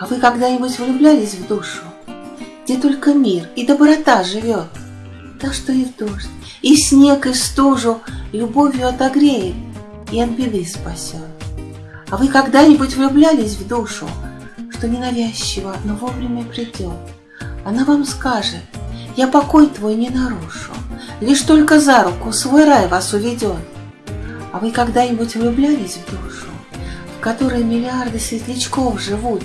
А вы когда-нибудь влюблялись в душу, где только мир и доброта живет? Так что и в дождь, и в снег, и стужу любовью отогреет и от беды спасет. А вы когда-нибудь влюблялись в душу, что ненавязчиво, но вовремя придет? Она вам скажет, я покой твой не нарушу, лишь только за руку свой рай вас уведет. А вы когда-нибудь влюблялись в душу, в которой миллиарды светлячков живут,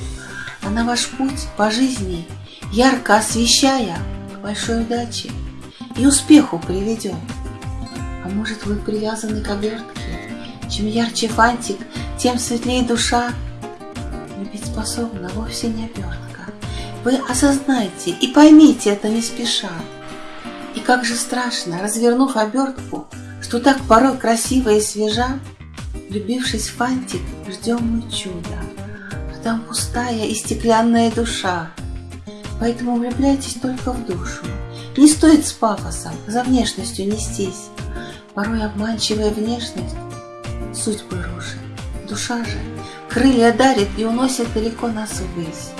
а на ваш путь по жизни, ярко освещая, большой удаче и успеху приведет? А может, вы привязаны к обертке, чем ярче фантик, тем светлее душа? Любить способна вовсе не обертка. Вы осознайте и поймите это не спеша. И как же страшно, развернув обертку, что так порой красиво и свежа, Влюбившись в фантик, ждем мы чуда, а там пустая и стеклянная душа. Поэтому влюбляйтесь только в душу. Не стоит с пафосом за внешностью нестись. Порой обманчивая внешность судьбы рушит. Душа же крылья дарит и уносит далеко нас ввысь.